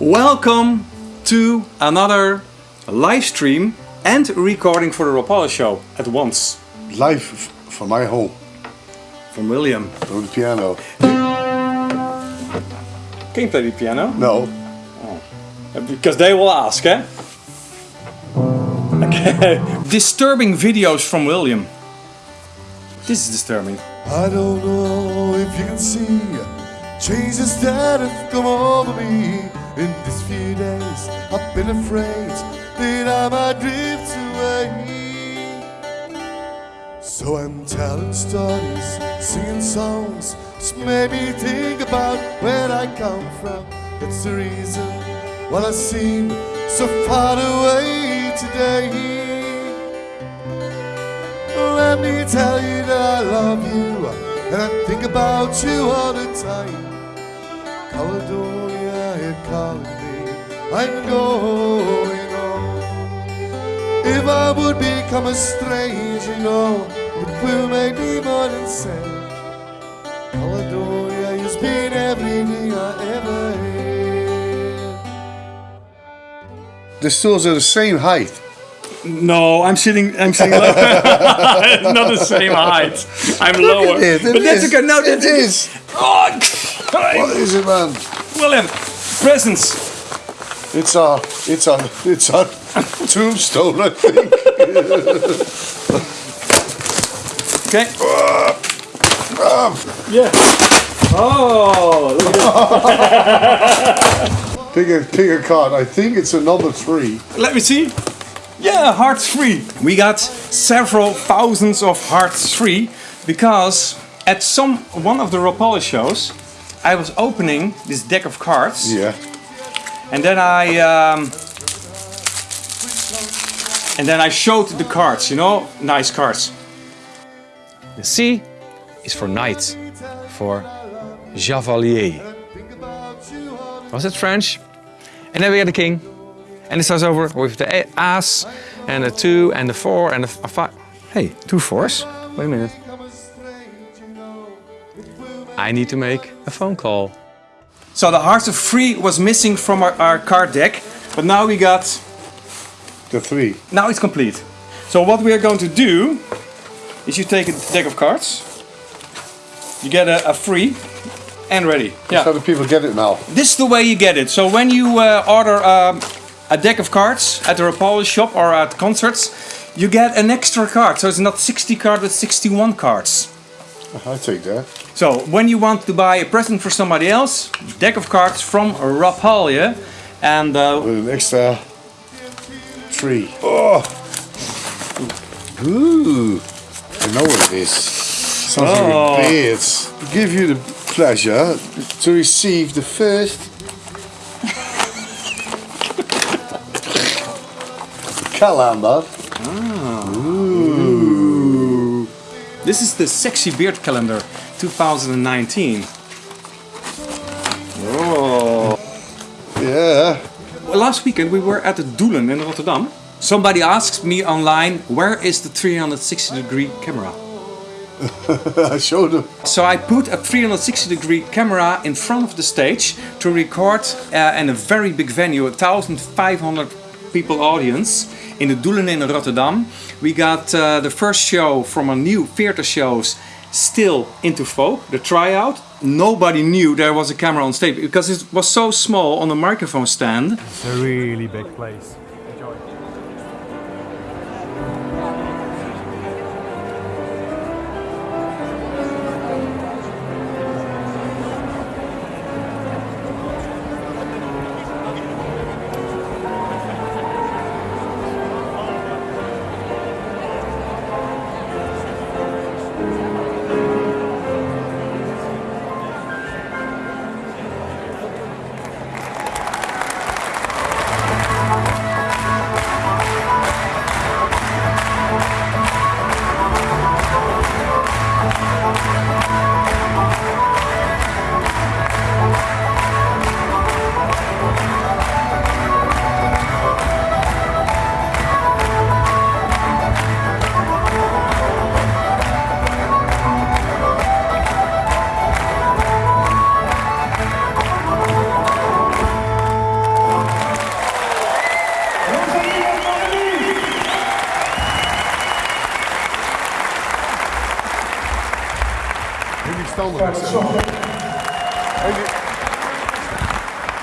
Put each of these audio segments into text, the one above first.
Welcome to another live stream and recording for the Rapalje show at once Live from my home, from William. from the piano. Can you play the piano? No, Because they will ask, eh? Okay. Disturbing videos from William. This is disturbing. I don't know if you can see changes that have come over me in these few days. I've been afraid that I might drift away. So I'm telling stories, singing songs, just made me think about where I come from. That's the reason why I seem so far away today. Let me tell you that I love you and I think about you all the time. Caledonia, calling me. I'm going on. If I would become a stranger, you know, it will make me more than sad. Caledonia, you've been everything I ever had. the stools are the same height. No, I'm sitting. I'm sitting lower. Not the same height. I'm lower. It, it but that's is. okay. No, it that's is. Oh, What is it, man? William, presents. It's a, it's a, it's a tombstone, I think. Okay. Yeah. Oh, look at Pick a, pick a card. I think it's a number three. Let me see. Yeah, hearts free. We got several thousands of hearts free because at some one of the Rapalje shows, I was opening this deck of cards Yeah. and then I um, and then I showed the cards. You know, nice cards. The C is for knight, for javalier. Was it French? And then we got the king. And it starts over with the a- ace, and the two, and the four, and the five. Hey, two fours? Wait a minute. I need to make a phone call. So the Hearts of Free was missing from our, our card deck, but now we got, The three. now it's complete. So what we are going to do is you take a deck of cards, you get a, a free, and ready. Yeah. How do people get it now? This is the way you get it. So when you uh, order um, a deck of cards at the Rapalje shop or at concerts, you get an extra card. So it's not 60 cards, but 61 cards. I take that. So when you want to buy a present for somebody else, deck of cards from Rapalje, and uh, With an extra three. Oh. Ooh. I know what it is. Something Oh. with beards. Give you the pleasure to receive the first calendar. This is the Sexy Beard Calendar 2019. Oh. Yeah. Well, last weekend we were at the Doelen in Rotterdam. Somebody asked me online, where is the 360 degree camera? I showed them. So I put a 360 degree camera in front of the stage to record uh, in a very big venue, 1500 people audience in the Doelen in Rotterdam. We got uh, the first show from a new theater shows still into folk, the tryout. Nobody knew there was a camera on stage because it was so small on the microphone stand. It's a really big place.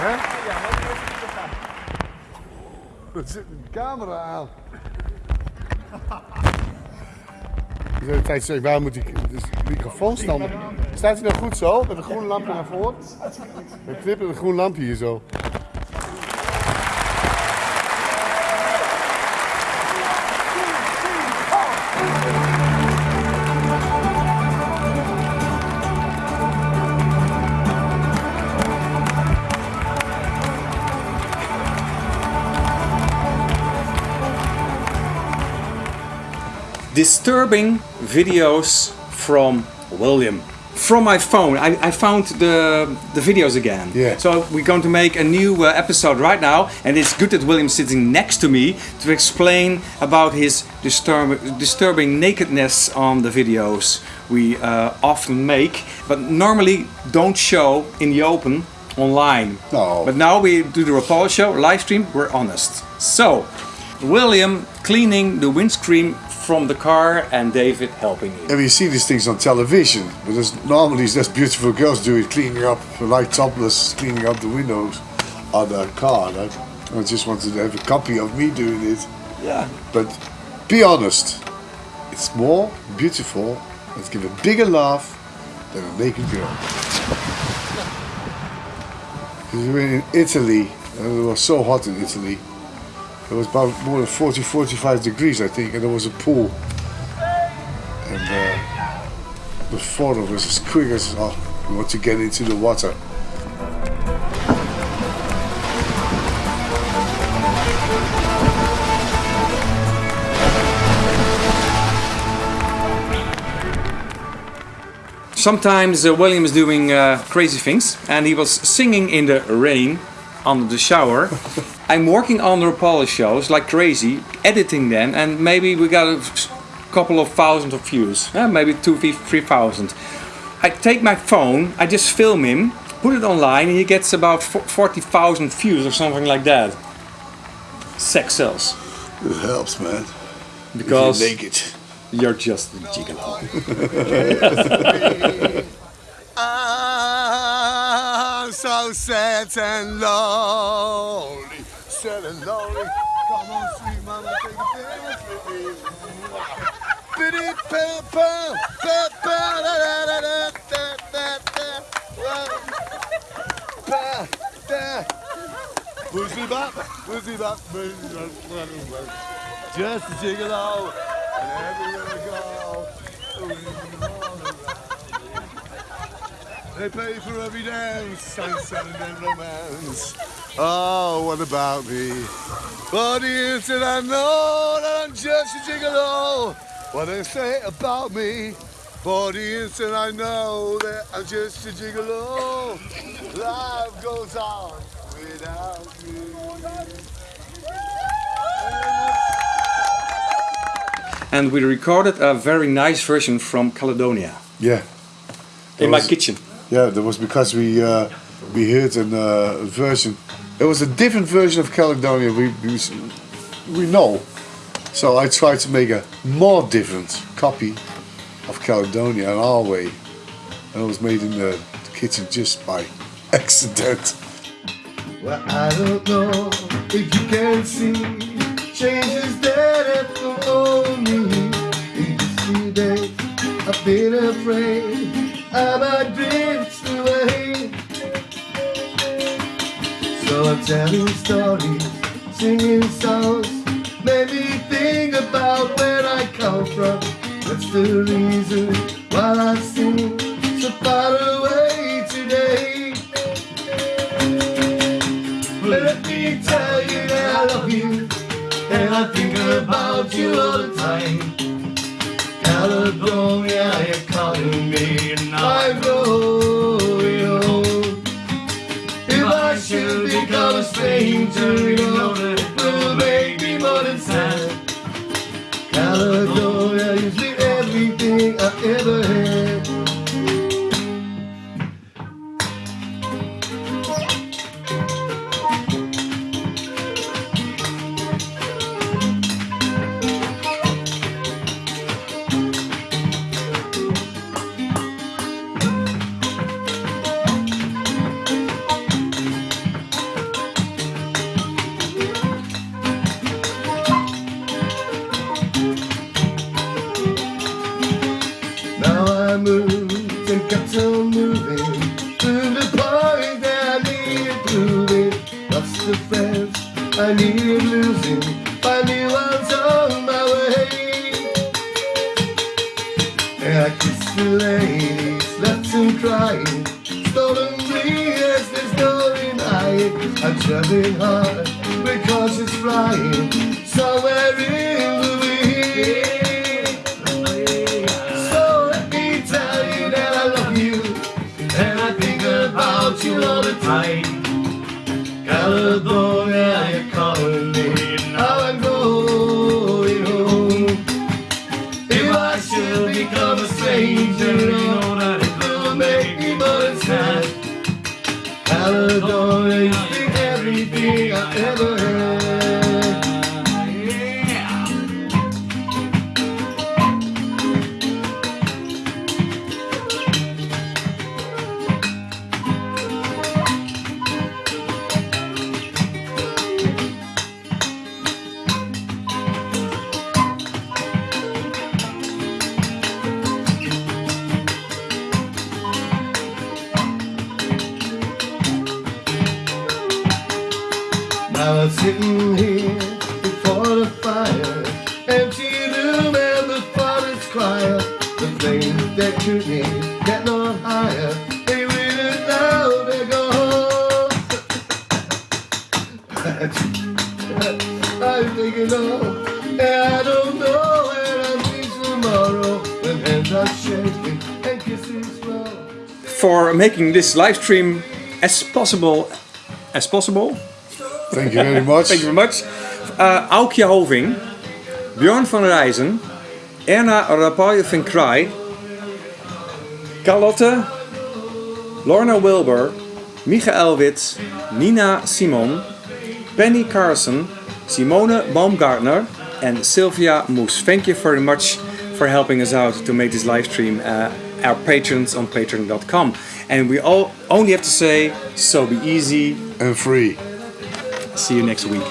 Hè? Er zit een camera aan. De hele tijd zeg ik, waar moet die dus microfoon staan? Staat hij nou goed zo, met een groen lampje naar voren? Dan knippen een groen lampje hier zo. Disturbing videos from William. From my phone, I, I found the the videos again. Yeah. So we're going to make a new uh, episode right now, and it's good that William's sitting next to me to explain about his disturb disturbing nakedness on the videos we uh, often make, but normally don't show in the open online. No. But now we do the Rapalje show live stream. We're honest. So, William cleaning the windscreen from the car and David helping him. And you see these things on television, but there's normally there's beautiful girls do it, cleaning up, like topless, cleaning up the windows on the car. I just wanted to have a copy of me doing it. Yeah. But be honest, it's more beautiful, let's give a bigger laugh than a naked girl. We were in Italy, and it was so hot in Italy. It was about more than 40, 45 degrees, I think, and there was a pool. And uh, the four of us, as quick as oh, we want to get into the water. Sometimes uh, William is doing uh, crazy things and he was singing in the rain under the shower. I'm working on the Rapalje shows like crazy, editing them, and maybe we got a couple of thousand of views, maybe two, three three thousand. I take my phone, I just film him, put it online, and he gets about 40,000 views or something like that. Sex sells. It helps, man. Because You're naked. you're just a gigolo. I'm so sad and lonely, sad and lonely. Come on, sweet mama, take a dance with me. Biddy, pa, pa, pa, pa, da, da, da, da, da, da, da. Pa, da. Pussy bop, pussy bop, pussy bop. Just a gigolo, and everywhere I go. They pay for every dance, sunset and romance. Oh, what about me? For the instant I know that I'm just a gigolo. What they say about me? For the instant I know that I'm just a gigolo. Life goes on without me. And we recorded a very nice version from Caledonia Yeah. in my kitchen. Yeah, that was because we uh, we heard a uh, version. It was a different version of Caledonia we, we we know. So I tried to make a more different copy of Caledonia in our way, and it was made in the kitchen just by accident. Well, I don't know if you can see changes that have come on me. In these few days, I've been afraid I might drift telling stories, singing songs, made me think about where I come from. That's the reason why I sing so far away today. Let me tell you that I love you And I think about you all the time California, you're calling me and I'm going stranger, you know that it will make me more than sad. California Caledonia, usually everything I ever had I needed losing, but new ones on my way. And I kissed the ladies, left them crying, stolen me as there's no denying. I'm traveling hard because it's flying somewhere in the wind. So let me tell you that I love you, and I think about you all the time. California, a stranger, you know that it will make me more sad. Caledonia, you think everything I ever had. Sitting here before the fire, father's choir. The that could me get no higher. They really now they go home. I'm thinking oh, and I don't know where I'll be tomorrow. When hands are shaking and. For making this live stream as possible as possible. Thank you very much. Thank you very much. Uh, Aukje Hoving, Bjorn van Rijzen, Erna Rapaille van Kraai, Carlotte, Lorna Wilbur, Michael Wits, Nina Simon, Penny Carson, Simone Baumgartner, and Sylvia Moes. Thank you very much for helping us out to make this live stream. Uh, our patrons on patreon.com. And we all only have to say, so be easy. And free. See you next week.